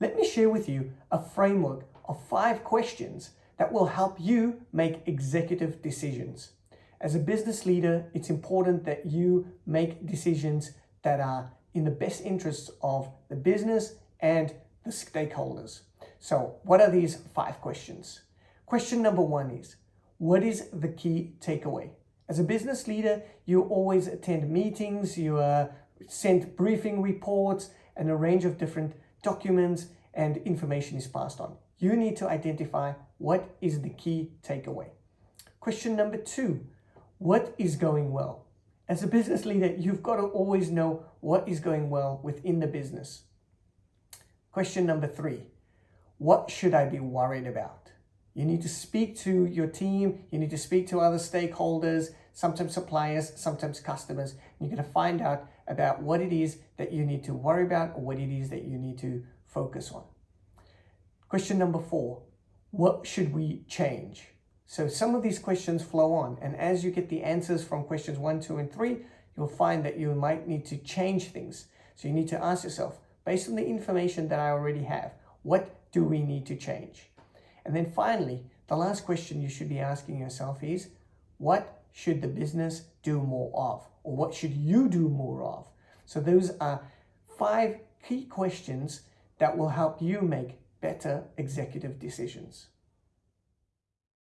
let me share with you a framework of five questions that will help you make executive decisions. As a business leader, it's important that you make decisions that are in the best interests of the business and the stakeholders. So what are these five questions? Question number one is, what is the key takeaway? As a business leader, you always attend meetings, you uh, send briefing reports and a range of different documents and information is passed on. You need to identify what is the key takeaway. Question number two, what is going well? As a business leader, you've got to always know what is going well within the business. Question number three, what should I be worried about? You need to speak to your team, you need to speak to other stakeholders, sometimes suppliers, sometimes customers. You're going to find out about what it is that you need to worry about or what it is that you need to focus on. Question number four, what should we change? So some of these questions flow on and as you get the answers from questions one, two, and three, you'll find that you might need to change things. So you need to ask yourself, based on the information that I already have, what do we need to change? And then finally, the last question you should be asking yourself is, what should the business do more of? Or what should you do more of? So those are five key questions that will help you make better executive decisions.